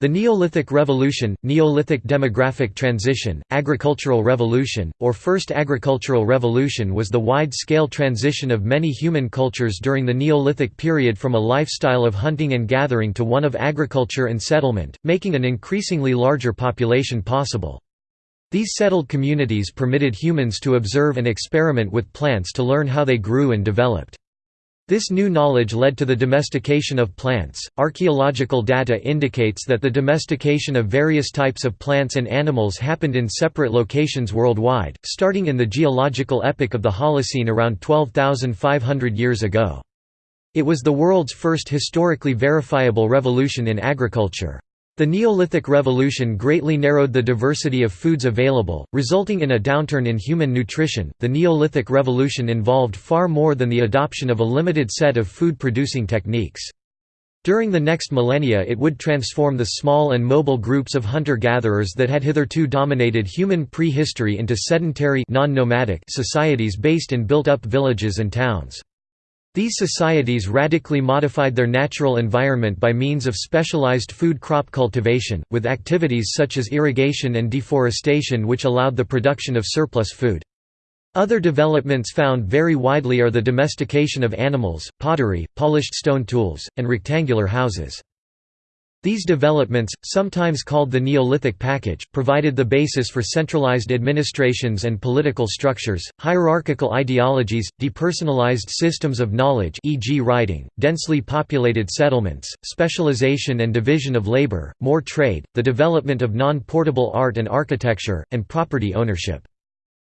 The Neolithic Revolution, Neolithic demographic transition, agricultural revolution, or First Agricultural Revolution was the wide-scale transition of many human cultures during the Neolithic period from a lifestyle of hunting and gathering to one of agriculture and settlement, making an increasingly larger population possible. These settled communities permitted humans to observe and experiment with plants to learn how they grew and developed. This new knowledge led to the domestication of plants. Archaeological data indicates that the domestication of various types of plants and animals happened in separate locations worldwide, starting in the geological epoch of the Holocene around 12,500 years ago. It was the world's first historically verifiable revolution in agriculture. The Neolithic Revolution greatly narrowed the diversity of foods available, resulting in a downturn in human nutrition. The Neolithic Revolution involved far more than the adoption of a limited set of food producing techniques. During the next millennia it would transform the small and mobile groups of hunter-gatherers that had hitherto dominated human prehistory into sedentary non-nomadic societies based in built-up villages and towns. These societies radically modified their natural environment by means of specialized food crop cultivation, with activities such as irrigation and deforestation which allowed the production of surplus food. Other developments found very widely are the domestication of animals, pottery, polished stone tools, and rectangular houses. These developments, sometimes called the Neolithic package, provided the basis for centralized administrations and political structures, hierarchical ideologies, depersonalized systems of knowledge e.g. writing, densely populated settlements, specialization and division of labor, more trade, the development of non-portable art and architecture, and property ownership.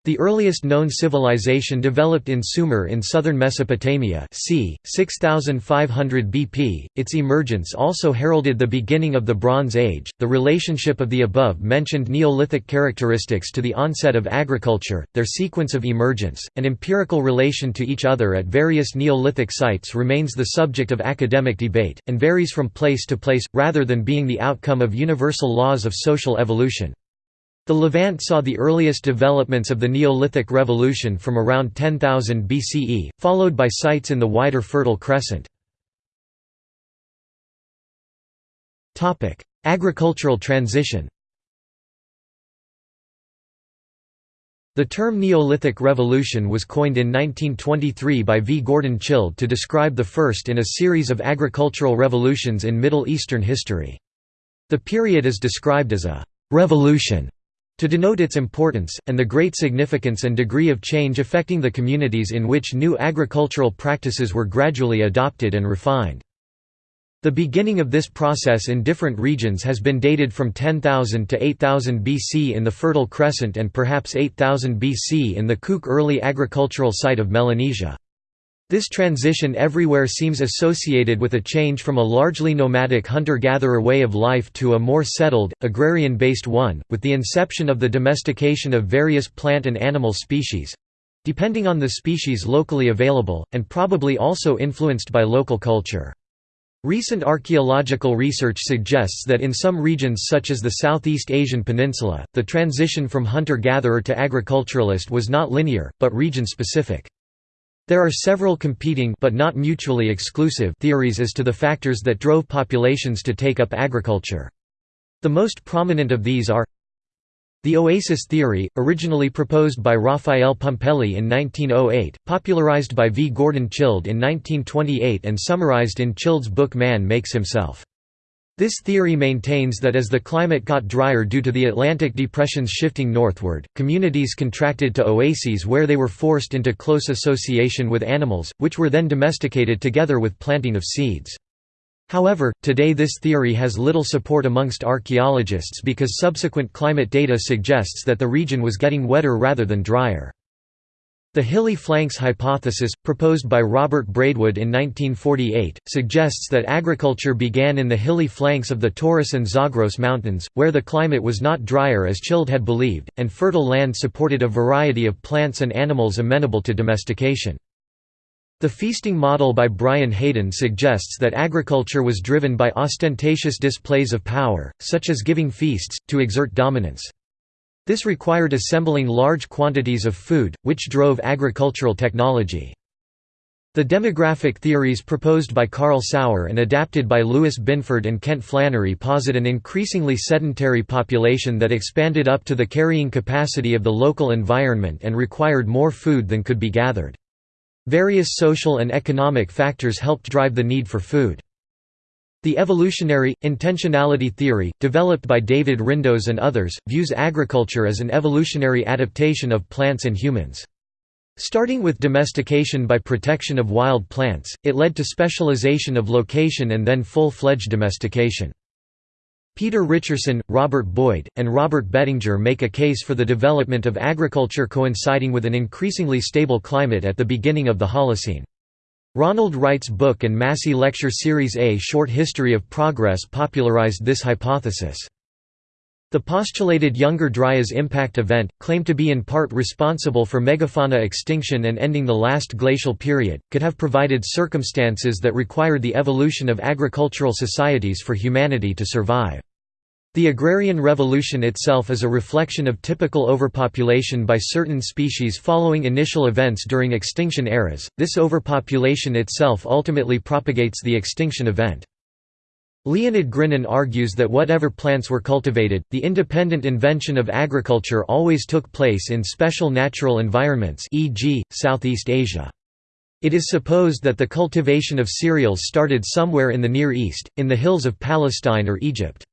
The earliest known civilization developed in Sumer in southern Mesopotamia c. 6500 BP. Its emergence also heralded the beginning of the Bronze Age. The relationship of the above mentioned Neolithic characteristics to the onset of agriculture, their sequence of emergence, and empirical relation to each other at various Neolithic sites remains the subject of academic debate, and varies from place to place, rather than being the outcome of universal laws of social evolution. The Levant saw the earliest developments of the Neolithic Revolution from around 10,000 BCE, followed by sites in the wider Fertile Crescent. Agricultural transition The term Neolithic Revolution was coined in 1923 by V. Gordon Childe to describe the first in a series of agricultural revolutions in Middle Eastern history. The period is described as a «revolution» to denote its importance, and the great significance and degree of change affecting the communities in which new agricultural practices were gradually adopted and refined. The beginning of this process in different regions has been dated from 10,000 to 8000 BC in the Fertile Crescent and perhaps 8000 BC in the Kuk early agricultural site of Melanesia. This transition everywhere seems associated with a change from a largely nomadic hunter-gatherer way of life to a more settled, agrarian-based one, with the inception of the domestication of various plant and animal species—depending on the species locally available, and probably also influenced by local culture. Recent archaeological research suggests that in some regions such as the Southeast Asian peninsula, the transition from hunter-gatherer to agriculturalist was not linear, but region-specific. There are several competing but not mutually exclusive theories as to the factors that drove populations to take up agriculture. The most prominent of these are the oasis theory, originally proposed by Raphael Pumpelly in 1908, popularized by V. Gordon Childe in 1928 and summarized in Childe's book Man Makes Himself. This theory maintains that as the climate got drier due to the Atlantic depressions shifting northward, communities contracted to oases where they were forced into close association with animals, which were then domesticated together with planting of seeds. However, today this theory has little support amongst archaeologists because subsequent climate data suggests that the region was getting wetter rather than drier. The hilly flanks hypothesis, proposed by Robert Braidwood in 1948, suggests that agriculture began in the hilly flanks of the Taurus and Zagros mountains, where the climate was not drier as Childe had believed, and fertile land supported a variety of plants and animals amenable to domestication. The feasting model by Brian Hayden suggests that agriculture was driven by ostentatious displays of power, such as giving feasts, to exert dominance. This required assembling large quantities of food, which drove agricultural technology. The demographic theories proposed by Carl Sauer and adapted by Louis Binford and Kent Flannery posit an increasingly sedentary population that expanded up to the carrying capacity of the local environment and required more food than could be gathered. Various social and economic factors helped drive the need for food. The evolutionary, intentionality theory, developed by David Rindos and others, views agriculture as an evolutionary adaptation of plants and humans. Starting with domestication by protection of wild plants, it led to specialization of location and then full-fledged domestication. Peter Richardson, Robert Boyd, and Robert Bettinger make a case for the development of agriculture coinciding with an increasingly stable climate at the beginning of the Holocene. Ronald Wright's book and Massey Lecture Series A Short History of Progress popularized this hypothesis. The postulated Younger Dryas impact event, claimed to be in part responsible for megafauna extinction and ending the last glacial period, could have provided circumstances that required the evolution of agricultural societies for humanity to survive. The agrarian revolution itself is a reflection of typical overpopulation by certain species following initial events during extinction eras. This overpopulation itself ultimately propagates the extinction event. Leonid Grinin argues that whatever plants were cultivated, the independent invention of agriculture always took place in special natural environments e.g., Southeast Asia. It is supposed that the cultivation of cereals started somewhere in the Near East, in the hills of Palestine or Egypt.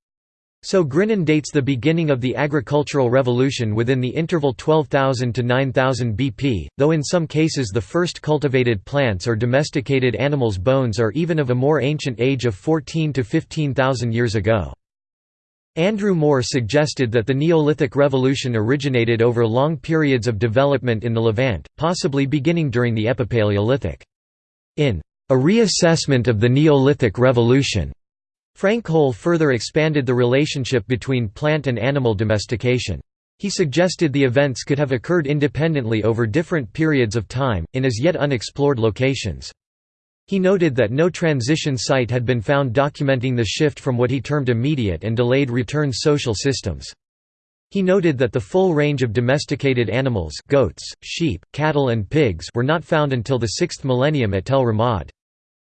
So Grinin dates the beginning of the agricultural revolution within the interval 12,000 to 9,000 BP, though in some cases the first cultivated plants or domesticated animals' bones are even of a more ancient age of 14 to 15,000 years ago. Andrew Moore suggested that the Neolithic Revolution originated over long periods of development in the Levant, possibly beginning during the Epipaleolithic. In A Reassessment of the Neolithic Revolution, Frank Hole further expanded the relationship between plant and animal domestication. He suggested the events could have occurred independently over different periods of time, in as yet unexplored locations. He noted that no transition site had been found documenting the shift from what he termed immediate and delayed return social systems. He noted that the full range of domesticated animals goats, sheep, cattle and pigs were not found until the 6th millennium at Tel Ramad.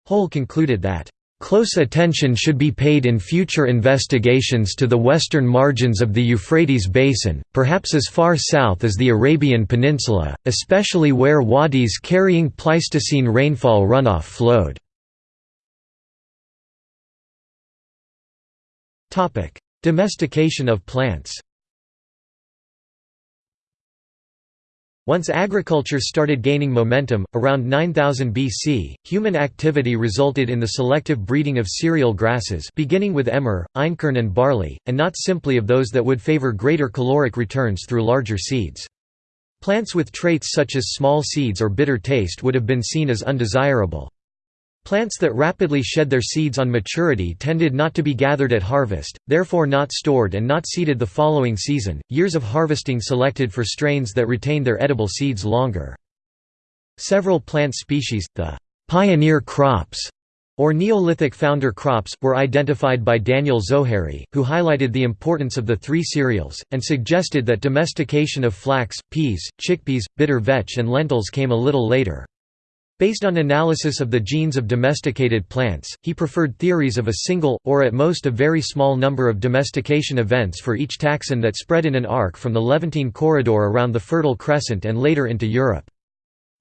Hole concluded that Close attention should be paid in future investigations to the western margins of the Euphrates basin, perhaps as far south as the Arabian Peninsula, especially where wadis carrying Pleistocene rainfall runoff flowed. Domestication of plants Once agriculture started gaining momentum, around 9000 BC, human activity resulted in the selective breeding of cereal grasses beginning with emmer, einkorn and barley, and not simply of those that would favor greater caloric returns through larger seeds. Plants with traits such as small seeds or bitter taste would have been seen as undesirable. Plants that rapidly shed their seeds on maturity tended not to be gathered at harvest, therefore not stored and not seeded the following season. Years of harvesting selected for strains that retained their edible seeds longer. Several plant species, the pioneer crops or Neolithic founder crops, were identified by Daniel Zohary, who highlighted the importance of the three cereals, and suggested that domestication of flax, peas, chickpeas, bitter vetch and lentils came a little later. Based on analysis of the genes of domesticated plants, he preferred theories of a single, or at most a very small number of domestication events for each taxon that spread in an arc from the Levantine corridor around the Fertile Crescent and later into Europe.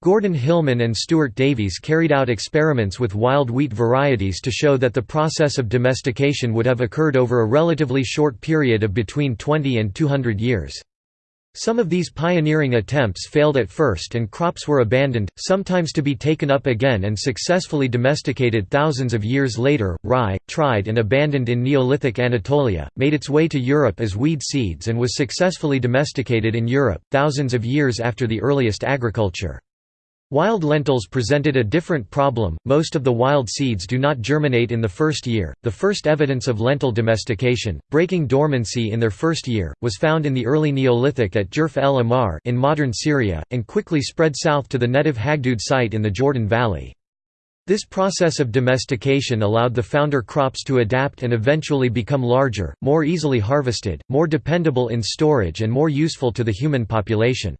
Gordon Hillman and Stuart Davies carried out experiments with wild wheat varieties to show that the process of domestication would have occurred over a relatively short period of between 20 and 200 years. Some of these pioneering attempts failed at first and crops were abandoned, sometimes to be taken up again and successfully domesticated thousands of years later. Rye, tried and abandoned in Neolithic Anatolia, made its way to Europe as weed seeds and was successfully domesticated in Europe, thousands of years after the earliest agriculture. Wild lentils presented a different problem, most of the wild seeds do not germinate in the first year. The first evidence of lentil domestication, breaking dormancy in their first year, was found in the early Neolithic at Jerf el Ahmar in modern Syria, and quickly spread south to the Netiv Hagdud site in the Jordan Valley. This process of domestication allowed the founder crops to adapt and eventually become larger, more easily harvested, more dependable in storage and more useful to the human population.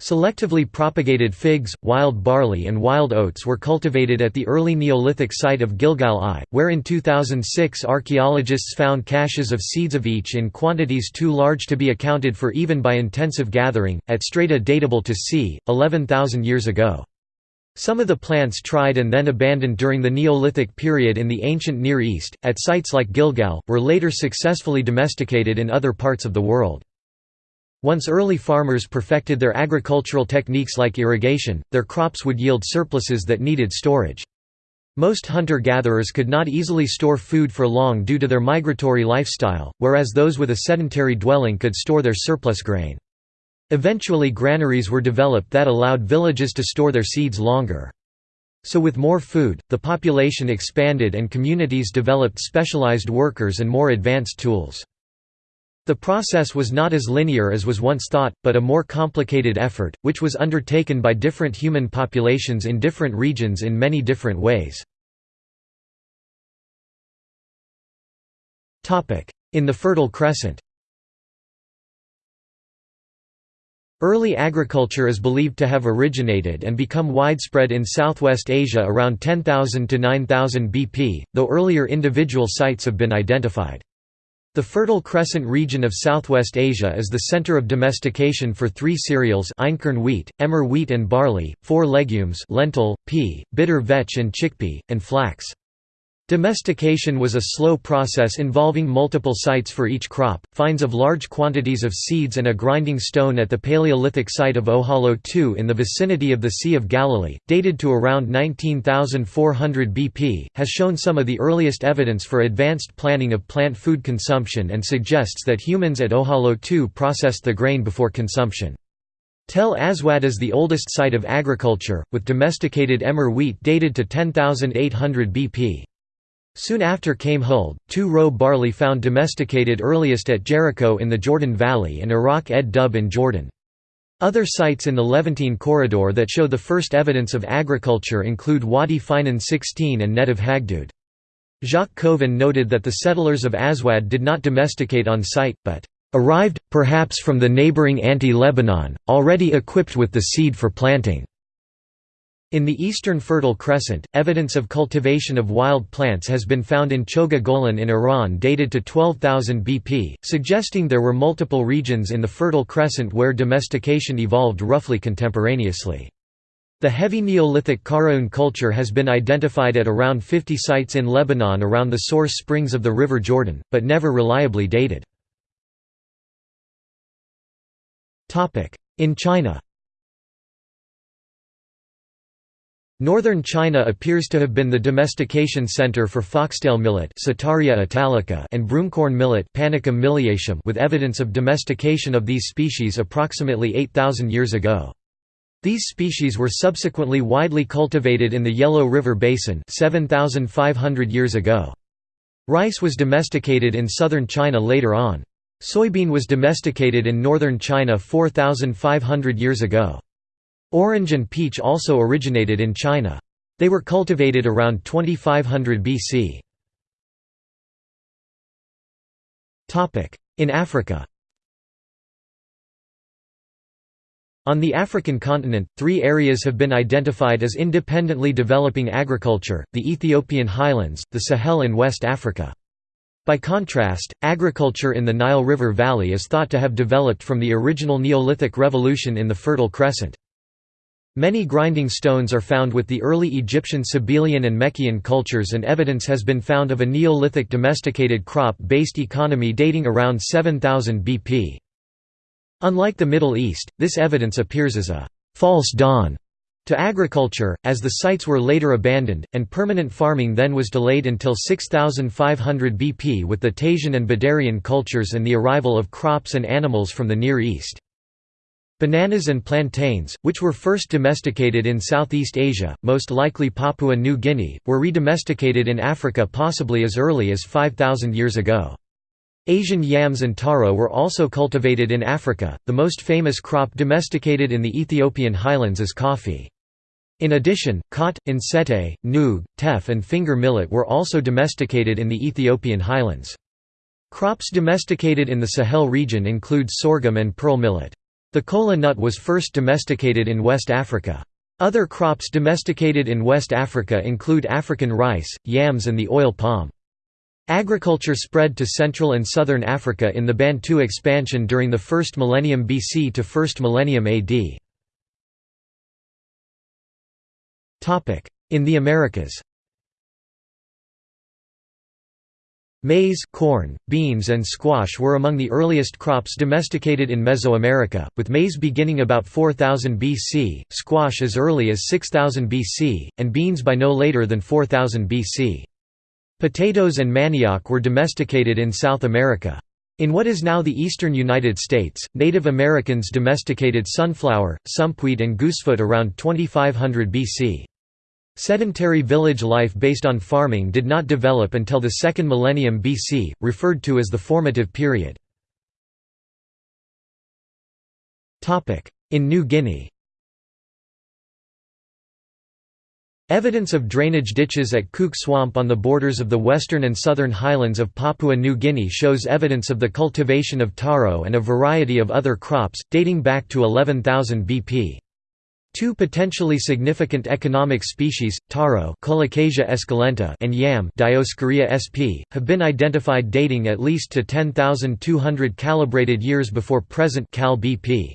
Selectively propagated figs, wild barley and wild oats were cultivated at the early Neolithic site of Gilgal I, where in 2006 archaeologists found caches of seeds of each in quantities too large to be accounted for even by intensive gathering, at strata datable to c. 11,000 years ago. Some of the plants tried and then abandoned during the Neolithic period in the ancient Near East, at sites like Gilgal, were later successfully domesticated in other parts of the world. Once early farmers perfected their agricultural techniques like irrigation, their crops would yield surpluses that needed storage. Most hunter-gatherers could not easily store food for long due to their migratory lifestyle, whereas those with a sedentary dwelling could store their surplus grain. Eventually granaries were developed that allowed villages to store their seeds longer. So with more food, the population expanded and communities developed specialized workers and more advanced tools. The process was not as linear as was once thought, but a more complicated effort, which was undertaken by different human populations in different regions in many different ways. In the Fertile Crescent Early agriculture is believed to have originated and become widespread in Southwest Asia around 10,000 to 9,000 BP, though earlier individual sites have been identified. The Fertile Crescent region of Southwest Asia is the center of domestication for three cereals einkorn wheat, emmer wheat and barley, four legumes lentil, pea, bitter vetch and chickpea, and flax. Domestication was a slow process involving multiple sites for each crop. Finds of large quantities of seeds and a grinding stone at the Paleolithic site of Ohalo II in the vicinity of the Sea of Galilee, dated to around 19,400 BP, has shown some of the earliest evidence for advanced planning of plant food consumption and suggests that humans at Ohalo II processed the grain before consumption. Tel Aswad is the oldest site of agriculture, with domesticated emmer wheat dated to 10,800 BP. Soon after came hulled, two-row barley found domesticated earliest at Jericho in the Jordan Valley and Iraq ed Dub in Jordan. Other sites in the Levantine corridor that show the first evidence of agriculture include Wadi Faynan 16 and Netiv Hagdud. Jacques Cauvin noted that the settlers of Aswad did not domesticate on site, but arrived, perhaps from the neighboring Anti-Lebanon, already equipped with the seed for planting. In the eastern Fertile Crescent, evidence of cultivation of wild plants has been found in Chogha Golan in Iran dated to 12,000 BP, suggesting there were multiple regions in the Fertile Crescent where domestication evolved roughly contemporaneously. The heavy Neolithic Qaraoun culture has been identified at around 50 sites in Lebanon around the source springs of the River Jordan, but never reliably dated. In China Northern China appears to have been the domestication center for foxtail millet italica and broomcorn millet with evidence of domestication of these species approximately 8,000 years ago. These species were subsequently widely cultivated in the Yellow River Basin 7,500 years ago. Rice was domesticated in southern China later on. Soybean was domesticated in northern China 4,500 years ago. Orange and peach also originated in China. They were cultivated around 2500 BC. In Africa On the African continent, three areas have been identified as independently developing agriculture, the Ethiopian highlands, the Sahel and West Africa. By contrast, agriculture in the Nile River Valley is thought to have developed from the original Neolithic revolution in the Fertile Crescent. Many grinding stones are found with the early Egyptian Sebilian and Mechian cultures and evidence has been found of a Neolithic domesticated crop-based economy dating around 7000 BP. Unlike the Middle East, this evidence appears as a «false dawn» to agriculture, as the sites were later abandoned, and permanent farming then was delayed until 6500 BP with the Tasian and Badarian cultures and the arrival of crops and animals from the Near East. Bananas and plantains, which were first domesticated in Southeast Asia, most likely Papua New Guinea, were redomesticated in Africa possibly as early as 5,000 years ago. Asian yams and taro were also cultivated in Africa. The most famous crop domesticated in the Ethiopian highlands is coffee. In addition, khat, ensete, noog, teff and finger millet were also domesticated in the Ethiopian highlands. Crops domesticated in the Sahel region include sorghum and pearl millet. The kola nut was first domesticated in West Africa. Other crops domesticated in West Africa include African rice, yams and the oil palm. Agriculture spread to Central and Southern Africa in the Bantu expansion during the 1st millennium BC to 1st millennium AD. In the Americas Maize, corn, beans and squash were among the earliest crops domesticated in Mesoamerica, with maize beginning about 4000 BC, squash as early as 6000 BC, and beans by no later than 4000 BC. Potatoes and manioc were domesticated in South America. In what is now the eastern United States, Native Americans domesticated sunflower, sumpweed and goosefoot around 2500 BC. Sedentary village life based on farming did not develop until the second millennium BC, referred to as the formative period. In New Guinea Evidence of drainage ditches at Kuk Swamp on the borders of the western and southern highlands of Papua New Guinea shows evidence of the cultivation of taro and a variety of other crops, dating back to 11,000 BP. Two potentially significant economic species, taro esculenta and yam Dioscorea sp., have been identified dating at least to 10,200 calibrated years before present cal BP.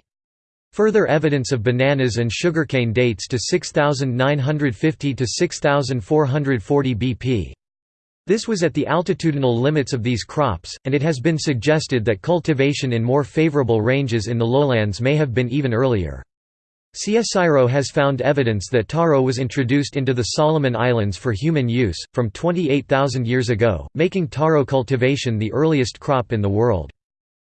Further evidence of bananas and sugarcane dates to 6,950 to 6,440 BP. This was at the altitudinal limits of these crops, and it has been suggested that cultivation in more favorable ranges in the lowlands may have been even earlier. CSIRO has found evidence that taro was introduced into the Solomon Islands for human use, from 28,000 years ago, making taro cultivation the earliest crop in the world.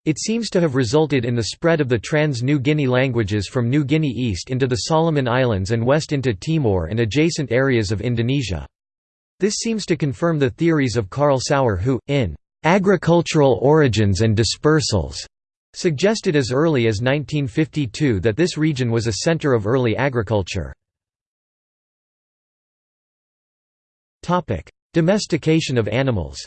It seems to have resulted in the spread of the trans-New Guinea languages from New Guinea east into the Solomon Islands and west into Timor and adjacent areas of Indonesia. This seems to confirm the theories of Carl Sauer who, in "'Agricultural Origins and Dispersals' Suggested as early as 1952 that this region was a center of early agriculture. Domestication of animals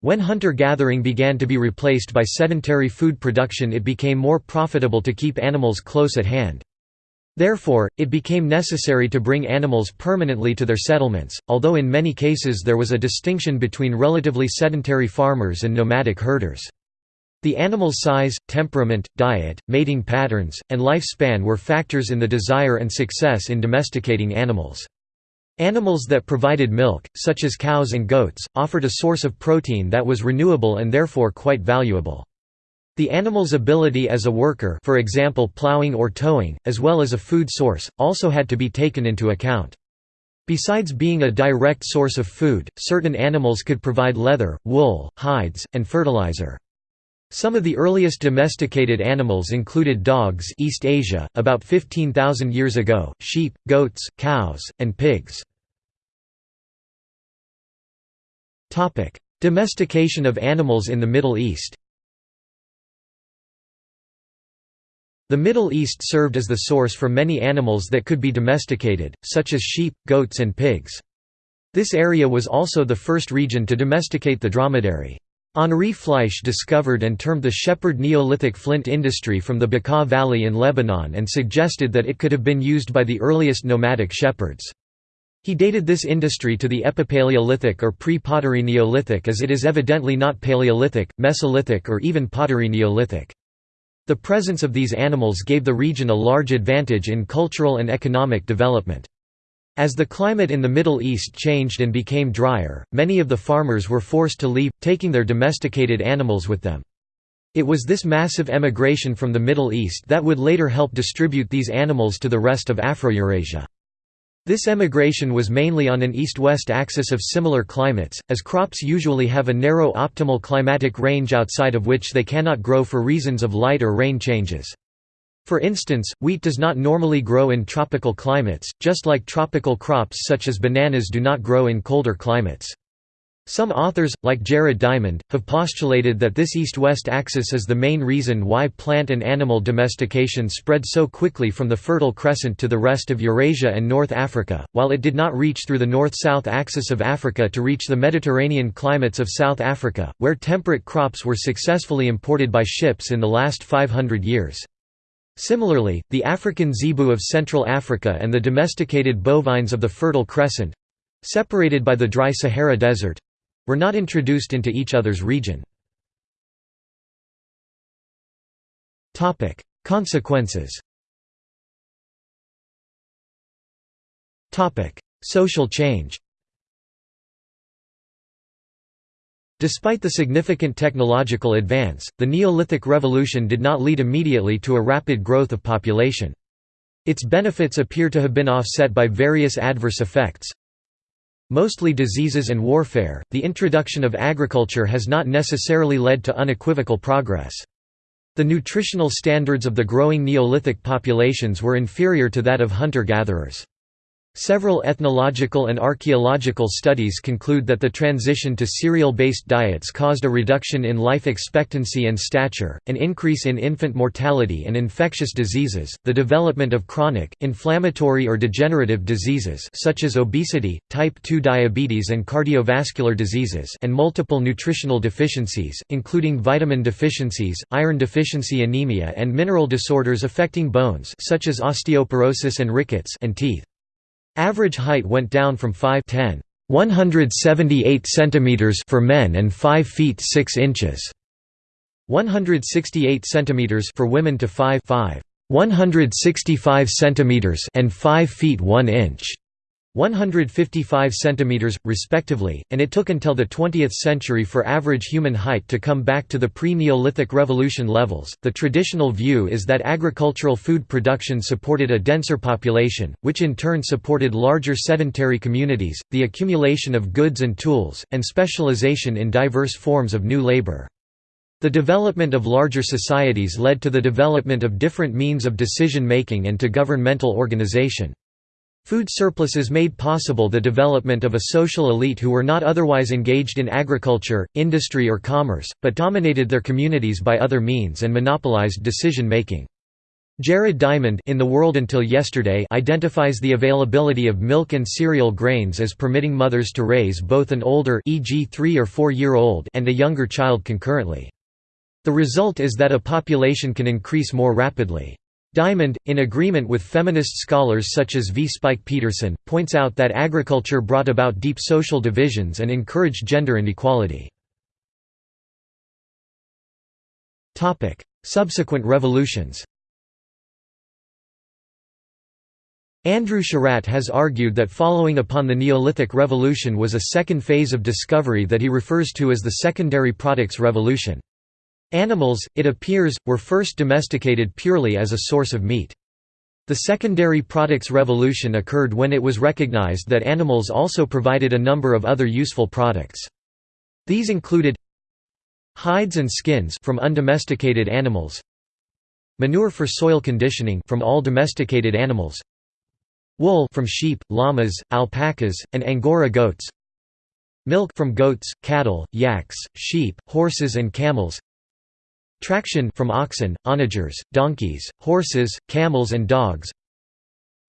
When hunter-gathering began to be replaced by sedentary food production it became more profitable to keep animals close at hand. Therefore, it became necessary to bring animals permanently to their settlements, although in many cases there was a distinction between relatively sedentary farmers and nomadic herders. The animal's size, temperament, diet, mating patterns, and lifespan were factors in the desire and success in domesticating animals. Animals that provided milk, such as cows and goats, offered a source of protein that was renewable and therefore quite valuable. The animal's ability as a worker for example plowing or towing, as well as a food source, also had to be taken into account. Besides being a direct source of food, certain animals could provide leather, wool, hides, and fertilizer. Some of the earliest domesticated animals included dogs East Asia, about 15,000 years ago, sheep, goats, cows, and pigs. Domestication of animals in the Middle East The Middle East served as the source for many animals that could be domesticated, such as sheep, goats and pigs. This area was also the first region to domesticate the dromedary. Henri Fleisch discovered and termed the shepherd Neolithic flint industry from the Bekaa Valley in Lebanon and suggested that it could have been used by the earliest nomadic shepherds. He dated this industry to the Epipaleolithic or pre-pottery Neolithic as it is evidently not Paleolithic, Mesolithic or even pottery Neolithic. The presence of these animals gave the region a large advantage in cultural and economic development. As the climate in the Middle East changed and became drier, many of the farmers were forced to leave, taking their domesticated animals with them. It was this massive emigration from the Middle East that would later help distribute these animals to the rest of Afro-Eurasia. This emigration was mainly on an east-west axis of similar climates, as crops usually have a narrow optimal climatic range outside of which they cannot grow for reasons of light or rain changes. For instance, wheat does not normally grow in tropical climates, just like tropical crops such as bananas do not grow in colder climates. Some authors, like Jared Diamond, have postulated that this east-west axis is the main reason why plant and animal domestication spread so quickly from the Fertile Crescent to the rest of Eurasia and North Africa, while it did not reach through the north-south axis of Africa to reach the Mediterranean climates of South Africa, where temperate crops were successfully imported by ships in the last 500 years. Similarly, the African zebu of Central Africa and the domesticated bovines of the Fertile Crescent—separated by the dry Sahara Desert, were not introduced into each other's region. Consequences Social change Despite the significant technological advance, the Neolithic Revolution did not lead immediately to a rapid growth of population. Its benefits appear to have been offset by various adverse effects, Mostly diseases and warfare, the introduction of agriculture has not necessarily led to unequivocal progress. The nutritional standards of the growing Neolithic populations were inferior to that of hunter-gatherers. Several ethnological and archaeological studies conclude that the transition to cereal-based diets caused a reduction in life expectancy and stature, an increase in infant mortality and infectious diseases, the development of chronic, inflammatory or degenerative diseases such as obesity, type 2 diabetes and cardiovascular diseases and multiple nutritional deficiencies, including vitamin deficiencies, iron deficiency anemia and mineral disorders affecting bones such as osteoporosis and rickets and teeth. Average height went down from 5 10 178 centimeters for men and 5 feet 6 inches. 168 centimeters for women to 5 5 165 centimeters and 5 feet 1 inch 155 cm, respectively, and it took until the 20th century for average human height to come back to the pre-Neolithic Revolution levels. The traditional view is that agricultural food production supported a denser population, which in turn supported larger sedentary communities, the accumulation of goods and tools, and specialization in diverse forms of new labor. The development of larger societies led to the development of different means of decision-making and to governmental organization. Food surpluses made possible the development of a social elite who were not otherwise engaged in agriculture, industry or commerce, but dominated their communities by other means and monopolized decision-making. Jared Diamond in The World Until Yesterday identifies the availability of milk and cereal grains as permitting mothers to raise both an older e.g. 3 or 4 year old and a younger child concurrently. The result is that a population can increase more rapidly. Diamond, in agreement with feminist scholars such as V. Spike Peterson, points out that agriculture brought about deep social divisions and encouraged gender inequality. Subsequent revolutions Andrew Sherratt has argued that following upon the Neolithic Revolution was a second phase of discovery that he refers to as the Secondary Products Revolution. Animals, it appears, were first domesticated purely as a source of meat. The secondary products revolution occurred when it was recognized that animals also provided a number of other useful products. These included hides and skins from undomesticated animals, manure for soil conditioning from all domesticated animals, wool from sheep, llamas, alpacas, and angora goats, milk from goats, cattle, yaks, sheep, horses and camels, Traction from oxen, onagers, donkeys, horses, camels and dogs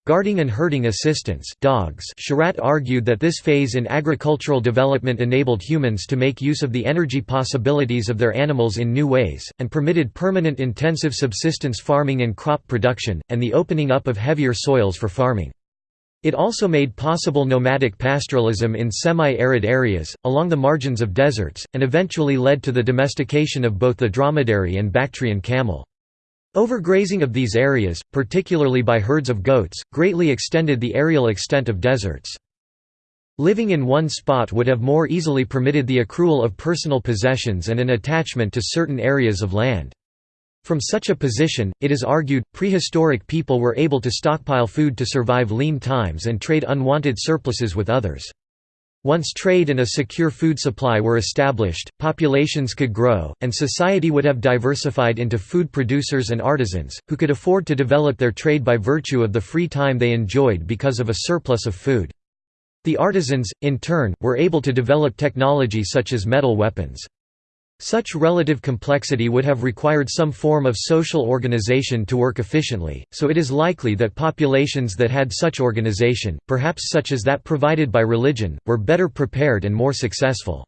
Guarding and herding assistance dogs Sherratt argued that this phase in agricultural development enabled humans to make use of the energy possibilities of their animals in new ways, and permitted permanent intensive subsistence farming and crop production, and the opening up of heavier soils for farming. It also made possible nomadic pastoralism in semi-arid areas, along the margins of deserts, and eventually led to the domestication of both the dromedary and Bactrian camel. Overgrazing of these areas, particularly by herds of goats, greatly extended the aerial extent of deserts. Living in one spot would have more easily permitted the accrual of personal possessions and an attachment to certain areas of land. From such a position, it is argued, prehistoric people were able to stockpile food to survive lean times and trade unwanted surpluses with others. Once trade and a secure food supply were established, populations could grow, and society would have diversified into food producers and artisans, who could afford to develop their trade by virtue of the free time they enjoyed because of a surplus of food. The artisans, in turn, were able to develop technology such as metal weapons. Such relative complexity would have required some form of social organization to work efficiently, so it is likely that populations that had such organization, perhaps such as that provided by religion, were better prepared and more successful.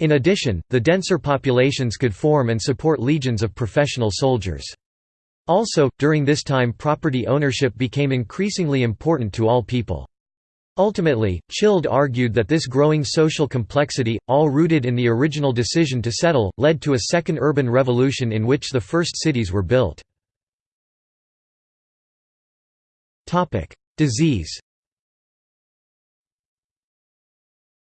In addition, the denser populations could form and support legions of professional soldiers. Also, during this time property ownership became increasingly important to all people. Ultimately, Childe argued that this growing social complexity, all rooted in the original decision to settle, led to a second urban revolution in which the first cities were built. Disease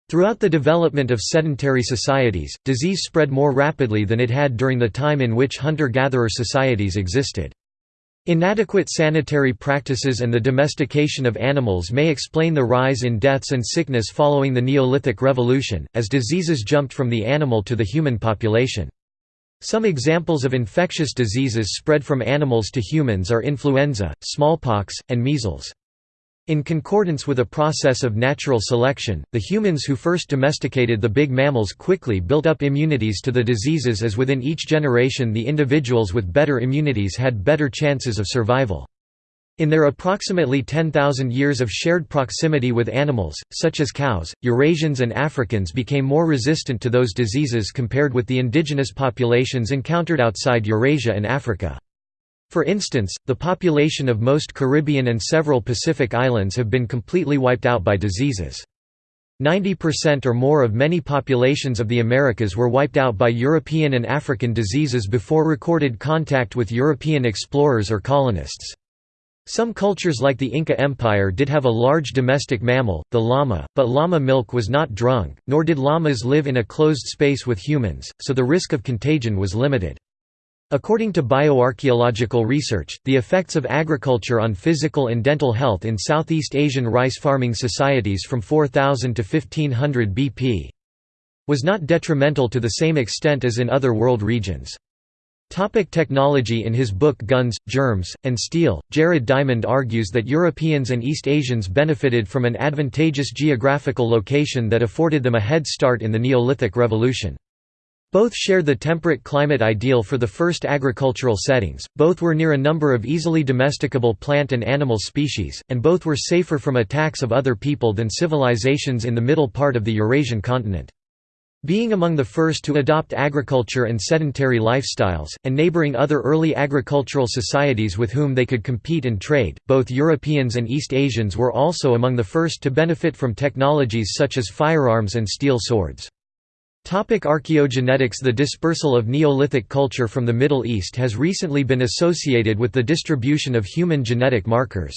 Throughout the development of sedentary societies, disease spread more rapidly than it had during the time in which hunter-gatherer societies existed. Inadequate sanitary practices and the domestication of animals may explain the rise in deaths and sickness following the Neolithic Revolution, as diseases jumped from the animal to the human population. Some examples of infectious diseases spread from animals to humans are influenza, smallpox, and measles. In concordance with a process of natural selection, the humans who first domesticated the big mammals quickly built up immunities to the diseases as within each generation the individuals with better immunities had better chances of survival. In their approximately 10,000 years of shared proximity with animals, such as cows, Eurasians and Africans became more resistant to those diseases compared with the indigenous populations encountered outside Eurasia and Africa. For instance, the population of most Caribbean and several Pacific islands have been completely wiped out by diseases. 90% or more of many populations of the Americas were wiped out by European and African diseases before recorded contact with European explorers or colonists. Some cultures like the Inca Empire did have a large domestic mammal, the llama, but llama milk was not drunk, nor did llamas live in a closed space with humans, so the risk of contagion was limited. According to bioarchaeological research, the effects of agriculture on physical and dental health in Southeast Asian rice farming societies from 4000 to 1500 BP was not detrimental to the same extent as in other world regions. Topic technology In his book Guns, Germs, and Steel, Jared Diamond argues that Europeans and East Asians benefited from an advantageous geographical location that afforded them a head start in the Neolithic Revolution. Both shared the temperate climate ideal for the first agricultural settings, both were near a number of easily domesticable plant and animal species, and both were safer from attacks of other people than civilizations in the middle part of the Eurasian continent. Being among the first to adopt agriculture and sedentary lifestyles, and neighboring other early agricultural societies with whom they could compete and trade, both Europeans and East Asians were also among the first to benefit from technologies such as firearms and steel swords. Topic archaeogenetics The dispersal of Neolithic culture from the Middle East has recently been associated with the distribution of human genetic markers.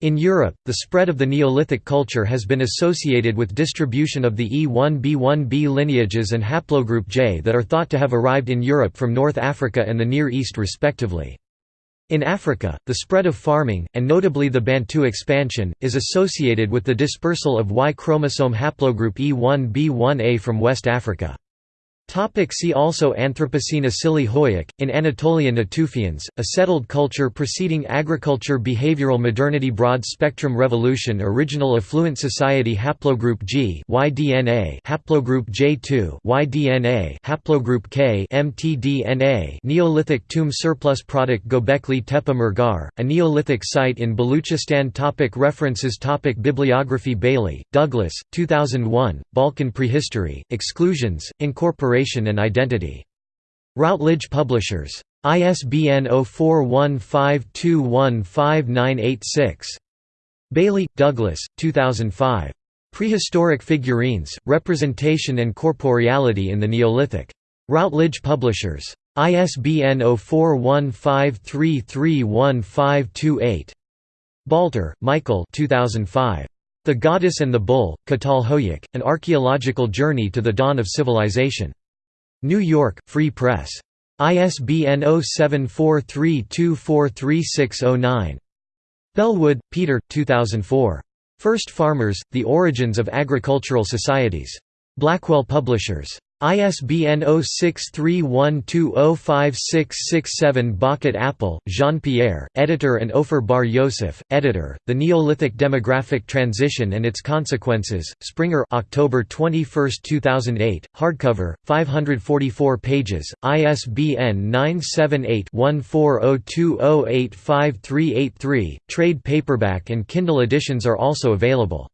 In Europe, the spread of the Neolithic culture has been associated with distribution of the E1b1b lineages and haplogroup J that are thought to have arrived in Europe from North Africa and the Near East respectively. In Africa, the spread of farming, and notably the Bantu expansion, is associated with the dispersal of Y chromosome haplogroup E1b1a from West Africa. Topic see also Anthropocene Asili Hoyuk, in Anatolia Natufians, a settled culture preceding agriculture Behavioral modernity Broad spectrum revolution Original affluent society Haplogroup G YDNA Haplogroup J2 YDNA Haplogroup K mtDNA Neolithic tomb surplus product Gobekli Tepe Mehrgarh, a Neolithic site in Baluchistan topic References topic Bibliography Bailey, Douglas, 2001, Balkan Prehistory, Exclusions, Incorporation and Identity. Routledge Publishers. ISBN 0415215986. Bailey, Douglas, 2005. Prehistoric Figurines, Representation and Corporeality in the Neolithic. Routledge Publishers. ISBN 0415331528. Balter, Michael 2005. The Goddess and the Bull, Catal Hoyuk, An Archaeological Journey to the Dawn of Civilization. New York, Free Press. ISBN 0743243609. Bellwood, Peter, 2004. First Farmers, The Origins of Agricultural Societies. Blackwell Publishers. ISBN 0631205667 Bocquet-Appel, Jean-Pierre, editor and Ofer Bar Yosef, editor, The Neolithic Demographic Transition and Its Consequences, Springer October 21, 2008, hardcover, 544 pages, ISBN 978-1402085383, trade paperback and Kindle editions are also available.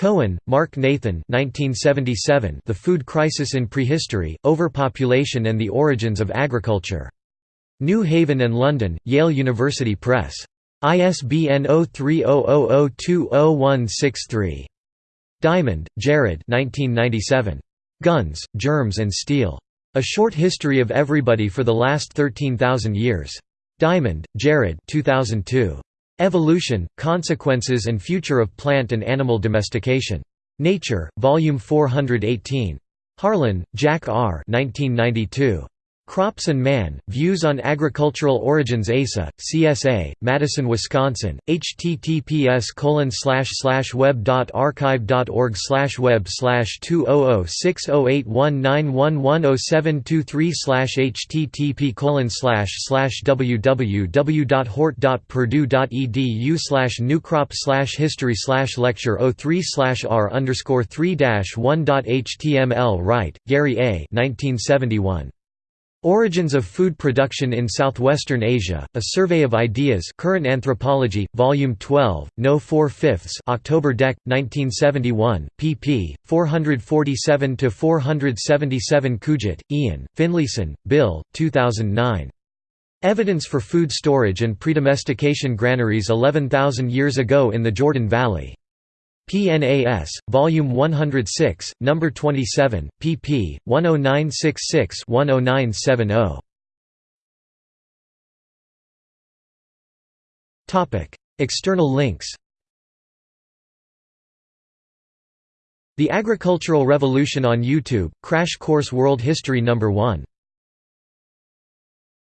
Cohen, Mark Nathan 1977, The Food Crisis in Prehistory, Overpopulation and the Origins of Agriculture. New Haven and London, Yale University Press. ISBN 0300020163. Diamond, Jared 1997. Guns, Germs and Steel. A Short History of Everybody for the Last 13,000 Years. Diamond, Jared 2002. Evolution, Consequences and Future of Plant and Animal Domestication. Nature, Volume 418. Harlan, Jack R. 1992. Crops and Man, Views on Agricultural Origins ASA, CSA, Madison, Wisconsin, https web.archive.org web 2006081911073 http www.hort.purdue.edu new crop history lecture 03 r underscore 3 1.html Wright, Gary A. 1971. Origins of Food Production in Southwestern Asia, A Survey of Ideas Current Anthropology, Volume 12, No 4 fifths October Dec. 1971, pp. 447–477 Kuijt, Ian, Finlayson, Bill, 2009. Evidence for Food Storage and Predomestication Granaries 11,000 Years Ago in the Jordan Valley. PNAS, Volume 106, Number 27, pp. 10966-10970. Topic: External links. The Agricultural Revolution on YouTube, Crash Course World History Number 1